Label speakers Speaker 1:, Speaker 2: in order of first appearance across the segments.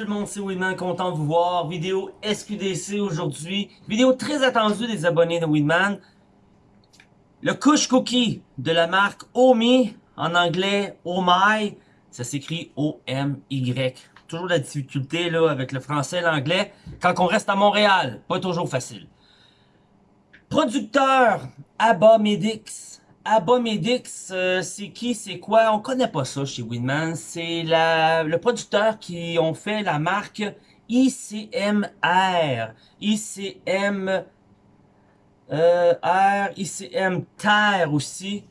Speaker 1: tout le monde, c'est Winman, content de vous voir. Vidéo SQDC aujourd'hui. Vidéo très attendue des abonnés de Winman. Le Kush Cookie de la marque Omi, en anglais Oh ça s'écrit O-M-Y. Toujours la difficulté là avec le français et l'anglais quand on reste à Montréal. Pas toujours facile. Producteur Abba Medix. Abomedix, euh, c'est qui, c'est quoi? On connaît pas ça chez Winman. C'est le producteur qui ont fait la marque ICMR. ICM euh, R, ICM Terre aussi.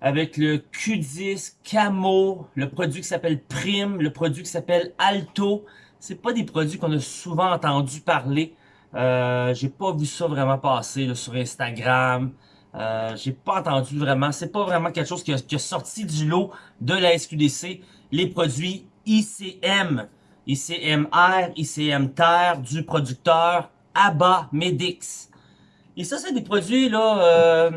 Speaker 1: Avec le Q10, Camo, le produit qui s'appelle Prime, le produit qui s'appelle Alto. C'est pas des produits qu'on a souvent entendu parler. Euh, J'ai pas vu ça vraiment passer sur Instagram. Euh, j'ai pas entendu vraiment. C'est pas vraiment quelque chose qui a, sorti du lot de la SQDC. Les produits ICM, ICMR, ICM Terre du producteur ABBA Medix. Et ça, c'est des produits là euh,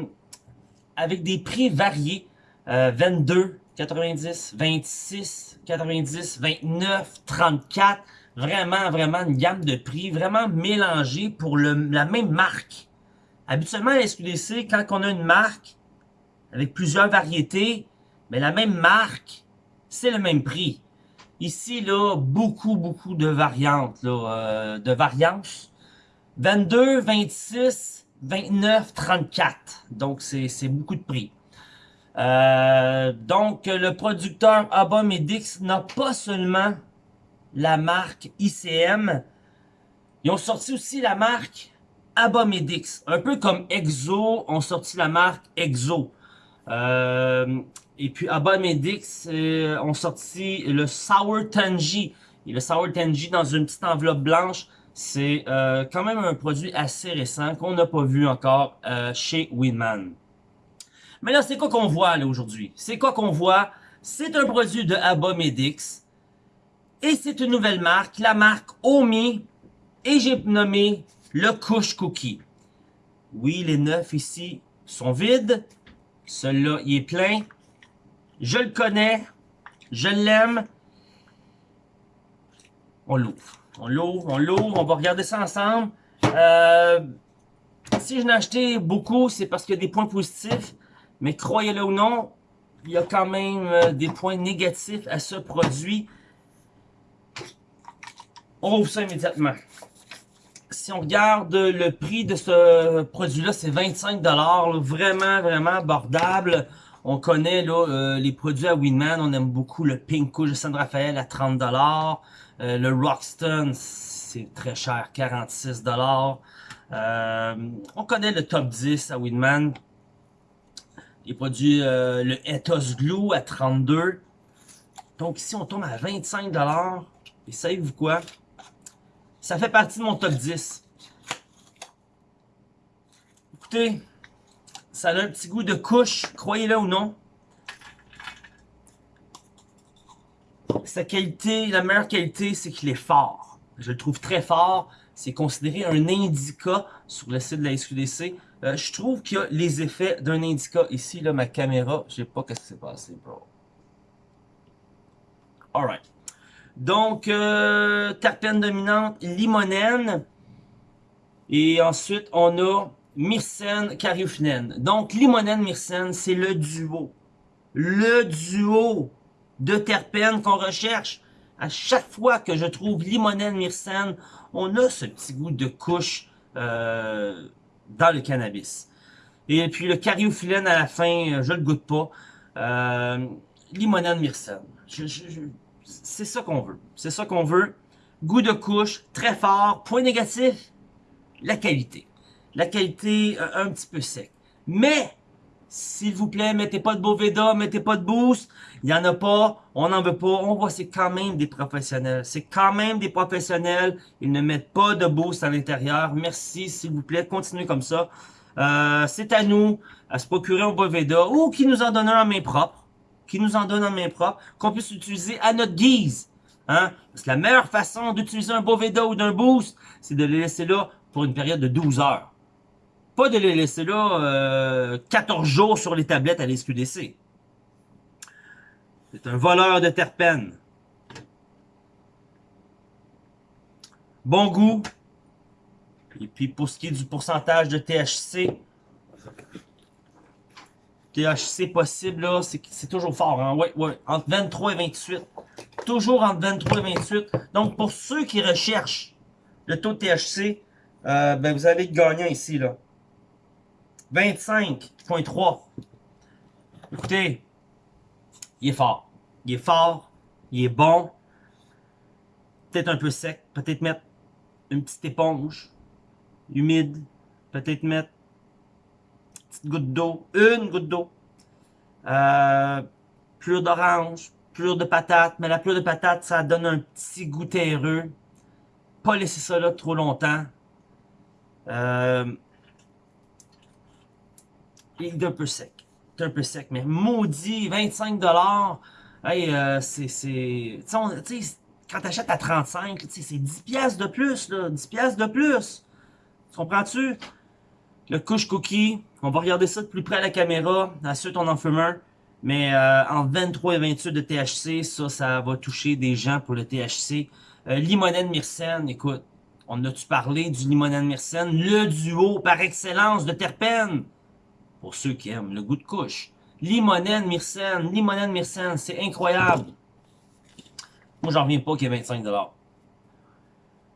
Speaker 1: avec des prix variés. Euh, 22, 90, 26, 90, 29, 34. Vraiment, vraiment une gamme de prix vraiment mélangée pour le, la même marque. Habituellement, à SQDC, quand on a une marque avec plusieurs variétés, mais la même marque, c'est le même prix. Ici, là, beaucoup, beaucoup de variantes, là, euh, de variances. 22, 26, 29, 34. Donc, c'est beaucoup de prix. Euh, donc, le producteur Abomedix n'a pas seulement la marque ICM, ils ont sorti aussi la marque Abomedix. Un peu comme Exo ont sorti la marque Exo. Euh, et puis Abomedix euh, ont sorti le Sour Tangy. Et le Sour Tangy dans une petite enveloppe blanche, c'est euh, quand même un produit assez récent qu'on n'a pas vu encore euh, chez Winman. Mais là, c'est quoi qu'on voit aujourd'hui? C'est quoi qu'on voit? C'est un produit de Abomedix. Et c'est une nouvelle marque, la marque Omi. Et j'ai nommé le couche cookie. Oui, les neuf ici sont vides. Celui-là, il est plein. Je le connais. Je l'aime. On l'ouvre. On l'ouvre, on l'ouvre. On va regarder ça ensemble. Euh, si je n'ai acheté beaucoup, c'est parce qu'il y a des points positifs. Mais croyez-le ou non, il y a quand même euh, des points négatifs à ce produit. On ouvre ça immédiatement si on regarde le prix de ce produit-là, c'est 25 Vraiment, vraiment abordable. On connaît là, euh, les produits à Winman. On aime beaucoup le Pinko de San Rafael à 30 euh, Le Roxton, c'est très cher, 46 euh, On connaît le top 10 à Winman. Les produits, euh, le Ethos Glue à 32 Donc ici, on tombe à 25 Et savez-vous quoi? Ça fait partie de mon top 10. Écoutez, ça a un petit goût de couche, croyez-le ou non. Sa qualité, la meilleure qualité, c'est qu'il est fort. Je le trouve très fort. C'est considéré un indica sur le site de la SQDC. Euh, je trouve qu'il y a les effets d'un indica. Ici, là, ma caméra, je sais pas ce qui s'est passé, bro. Alright. Donc, euh, terpène dominante, limonène. Et ensuite, on a myrcène, cariophyllène. Donc, limonène, myrcène, c'est le duo. Le duo de terpènes qu'on recherche. À chaque fois que je trouve limonène, myrcène, on a ce petit goût de couche euh, dans le cannabis. Et puis le cariophyllène à la fin, je le goûte pas. Euh, limonène, myrcène. je, c'est ça qu'on veut. C'est ça qu'on veut. Goût de couche, très fort. Point négatif, la qualité. La qualité euh, un petit peu sec. Mais, s'il vous plaît, mettez pas de Boveda, mettez pas de boost. Il y en a pas, on n'en veut pas. On voit, c'est quand même des professionnels. C'est quand même des professionnels. Ils ne mettent pas de boost à l'intérieur. Merci, s'il vous plaît, continuez comme ça. Euh, c'est à nous à se procurer un Boveda ou qui nous en donne un main propre qui nous en donne en main propre, qu'on puisse utiliser à notre guise. Hein? Parce que la meilleure façon d'utiliser un Boveda ou d'un boost, c'est de les laisser là pour une période de 12 heures. Pas de les laisser là euh, 14 jours sur les tablettes à l'SQDC. C'est un voleur de terpènes. Bon goût. Et puis pour ce qui est du pourcentage de THC, THC possible, là, c'est toujours fort. Hein? Ouais, ouais, entre 23 et 28. Toujours entre 23 et 28. Donc, pour ceux qui recherchent le taux de THC, euh, ben, vous avez gagnant ici, là. 25.3. Écoutez, il est fort. Il est fort. Il est bon. Peut-être un peu sec. Peut-être mettre une petite éponge humide. Peut-être mettre goutte d'eau, une goutte d'eau. Euh, plure d'orange, plure de patate, mais la plure de patate, ça donne un petit goût terreux. Pas laisser ça là trop longtemps. Euh, il est un peu sec. Est un peu sec, mais maudit, 25$. Hey, euh, c'est... Tu sais, quand t'achètes à 35, c'est 10 pièces de plus, là. 10 pièces de plus. Tu comprends-tu? Le couche cookie, on va regarder ça de plus près à la caméra. Ensuite, on en fume un. Mais euh, en 23 et 28 de THC, ça, ça va toucher des gens pour le THC. Euh, limonène Myrcène, écoute, on a-tu parlé du limonène Myrcène? Le duo par excellence de terpènes. Pour ceux qui aiment le goût de couche. Limonène Myrcène, limonène Myrcène, c'est incroyable. Moi, j'en reviens pas qu'il y ait 25$.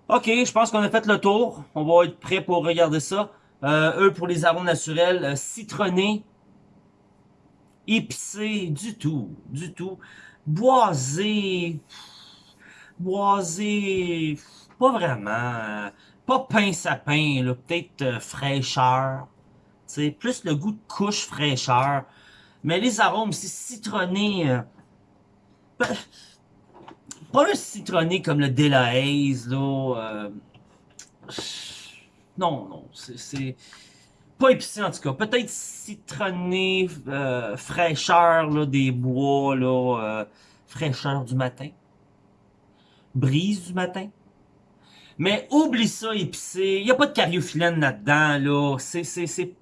Speaker 1: Ok, je pense qu'on a fait le tour. On va être prêt pour regarder ça. Euh, eux, pour les arômes naturels, euh, citronné, épicé, du tout, du tout. Boisé, boisé, pas vraiment. Pas pain sapin, peut-être euh, fraîcheur. C'est plus le goût de couche fraîcheur. Mais les arômes, c'est citronné. Euh, ben, pas le citronné comme le Delahaze, là. Non, non, c'est pas épicé en tout cas. Peut-être citronné, euh, fraîcheur là, des bois, là, euh, fraîcheur du matin. Brise du matin. Mais oublie ça épicé. Il n'y a pas de cariophyllène là-dedans. Là. C'est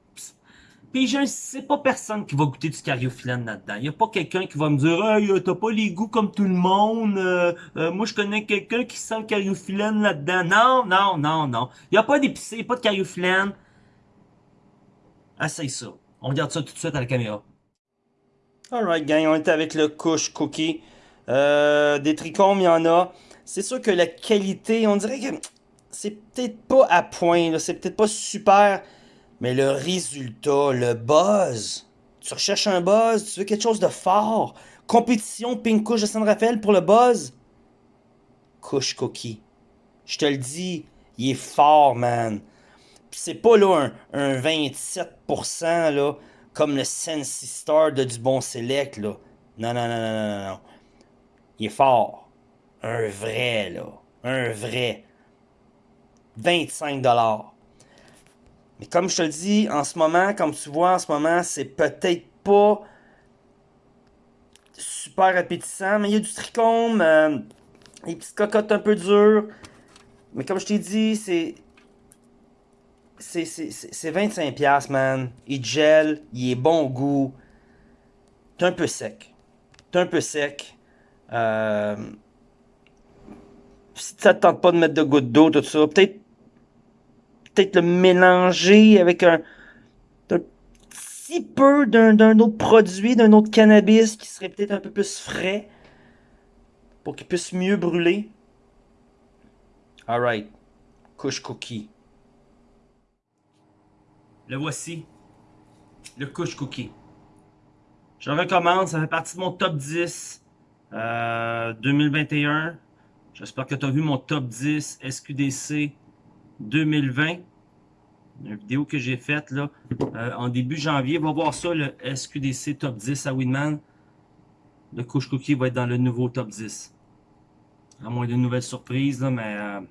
Speaker 1: puis je sais pas personne qui va goûter du cariophyllène là-dedans. Il y a pas quelqu'un qui va me dire Hey, t'as pas les goûts comme tout le monde. Euh, euh, moi je connais quelqu'un qui sent le cariophyllène là-dedans. Non, non, non, non. Il y a pas d'épicé, pas de cariophyllène. Essaye ça. On regarde ça tout de suite à la caméra. Alright gang, on est avec le couche cookie. Euh, des trichomes, il y en a. C'est sûr que la qualité, on dirait que c'est peut-être pas à point. C'est peut-être pas super mais le résultat, le buzz, tu recherches un buzz, tu veux quelque chose de fort. Compétition Pink Couche de San Rafael pour le buzz. Couche Cookie. Je te le dis, il est fort, man. c'est pas là un, 27% là, comme le Sensi Star de du bon select là. Non, non, non, non, non, non. Il est fort. Un vrai, là. Un vrai. 25 dollars. Mais comme je te le dis, en ce moment, comme tu vois, en ce moment, c'est peut-être pas super appétissant, mais il y a du trichome, euh, des petites cocottes un peu dures. Mais comme je t'ai dit, c'est... C'est 25$, man. Il gèle, il est bon au goût. T'es un peu sec. T'es un peu sec. Euh, si ça te tente pas de mettre de gouttes d'eau, tout ça, peut-être peut-être le mélanger avec un, petit peu d'un autre produit, d'un autre cannabis qui serait peut-être un peu plus frais pour qu'il puisse mieux brûler. Alright, couche cookie. Le voici, le couche cookie. Je recommande, ça fait partie de mon top 10 2021. Euh, J'espère que tu as vu mon top 10 SQDC 2020. Une vidéo que j'ai faite là euh, en début janvier. Va voir ça, le SQDC Top 10 à Winman. Le couche cookie va être dans le nouveau Top 10. À moins d'une nouvelle surprise, là, mais... Euh,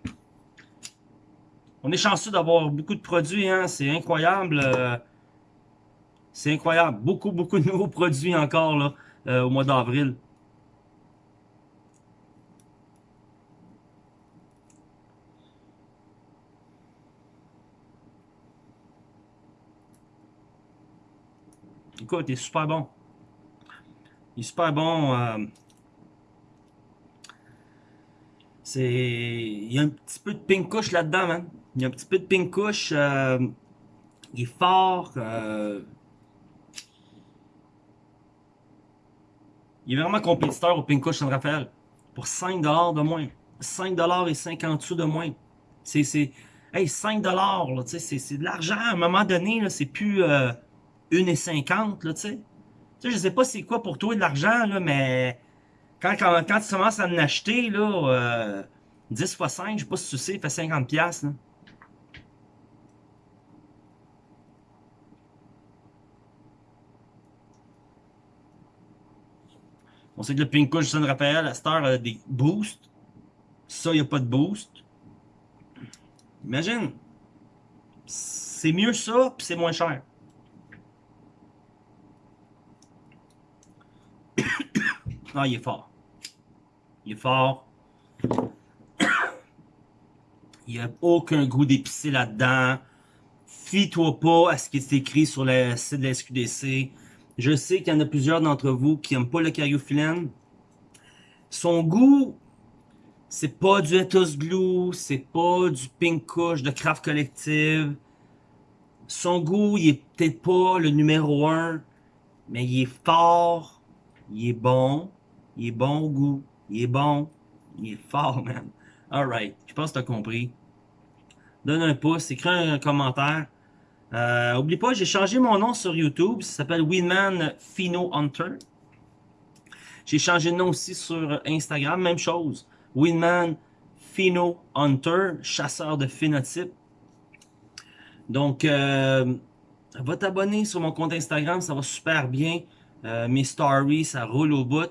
Speaker 1: on est chanceux d'avoir beaucoup de produits, hein. C'est incroyable. Euh, c'est incroyable. Beaucoup, beaucoup de nouveaux produits encore, là, au mois d'avril. Il est super bon. Il est super bon. Euh, C'est... Il y a un petit peu de pink là-dedans, man. Il y a un petit peu de pink. Euh, il est fort. Euh, il est vraiment compétiteur au pink couche San Rafael. Pour 5$ de moins. 5$ et 50 sous de moins. C'est... Hey, 5$, là, c'est de l'argent. À un moment donné, c'est plus 1,50$, là, tu sais. Tu sais, je sais pas c'est quoi pour toi de l'argent, mais quand, tu commences à en acheter, là, euh, 10 x 5, je sais pas si tu sais, fait 50$, là. On sait que le Pink Couch San Rafael, à cette heure, a des boosts. Ça, il n'y a pas de boost. Imagine. C'est mieux ça, puis c'est moins cher. Ah, il est fort. Il est fort. Il n'y a aucun goût d'épicé là-dedans. Fie-toi pas à ce qui est écrit sur le site de la SQDC. Je sais qu'il y en a plusieurs d'entre vous qui n'aiment pas le cariophyllène. Son goût, c'est pas du Ethos Glue, c'est pas du Pink Kush de Craft Collective. Son goût, il est peut-être pas le numéro un, mais il est fort, il est bon, il est bon au goût, il est bon, il est fort, man. Alright, je pense que tu as compris. Donne un pouce, écris un commentaire. Euh, oublie pas, j'ai changé mon nom sur YouTube, ça s'appelle Winman Phino Hunter. J'ai changé de nom aussi sur Instagram, même chose. Winman Pheno Hunter, chasseur de phénotypes. Donc, euh, va t'abonner sur mon compte Instagram, ça va super bien. Euh, mes stories, ça roule au bout.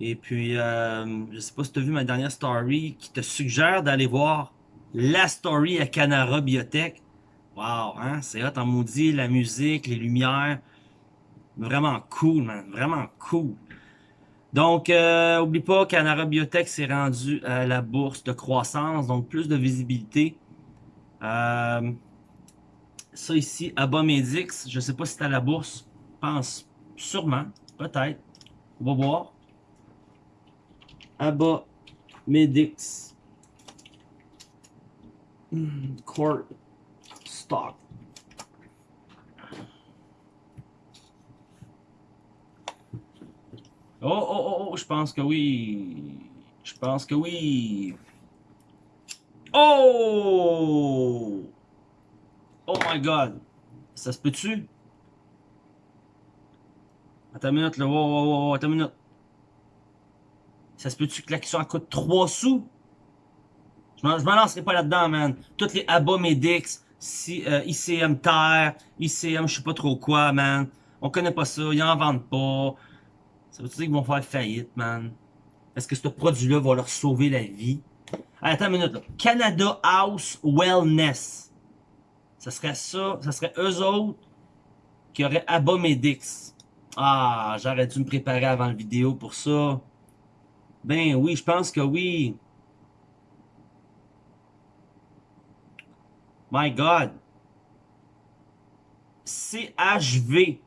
Speaker 1: Et puis, euh, je sais pas si tu as vu ma dernière story qui te suggère d'aller voir la story à Canara Biotech. Wow, hein, c'est hot en maudit, la musique, les lumières. Vraiment cool, man, vraiment cool. Donc, euh, oublie pas qu'Anara Biotech s'est rendu à la bourse de croissance, donc plus de visibilité. Euh, ça ici, Abomedix, je sais pas si c'est à la bourse, pense sûrement, peut-être. On va voir. Abomedix. Hmm, Court Stock. Oh, oh, oh, oh, je pense que oui. Je pense que oui. Oh! Oh my god. Ça se peut-tu? Attends une minute, là. Wow, wow, wow, attends une minute. Ça se peut-tu que l'action coûte 3 sous? Je m'en lancerai pas là-dedans, man. Toutes les Abomedix, si, euh, ICM Terre, ICM je sais pas trop quoi, man. On connaît pas ça, ils en vendent pas. Ça veut dire qu'ils vont faire faillite, man? Est-ce que ce produit-là va leur sauver la vie? attends une minute, là. Canada House Wellness. Ça serait ça, ça serait eux autres qui auraient Abomedix. Ah, j'aurais dû me préparer avant la vidéo pour ça. Ben oui, je pense que oui. My God. CHV.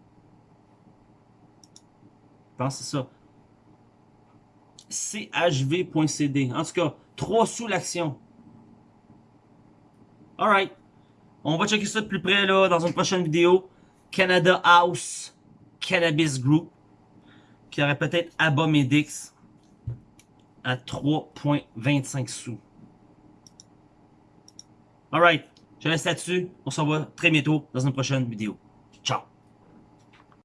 Speaker 1: Je pense que c'est ça. chv.cd. En tout cas, 3 sous l'action. Alright. On va checker ça de plus près là dans une prochaine vidéo. Canada House Cannabis Group. Qui aurait peut-être Abomedix à 3.25 sous. Alright. Je reste là-dessus. On se revoit très bientôt dans une prochaine vidéo.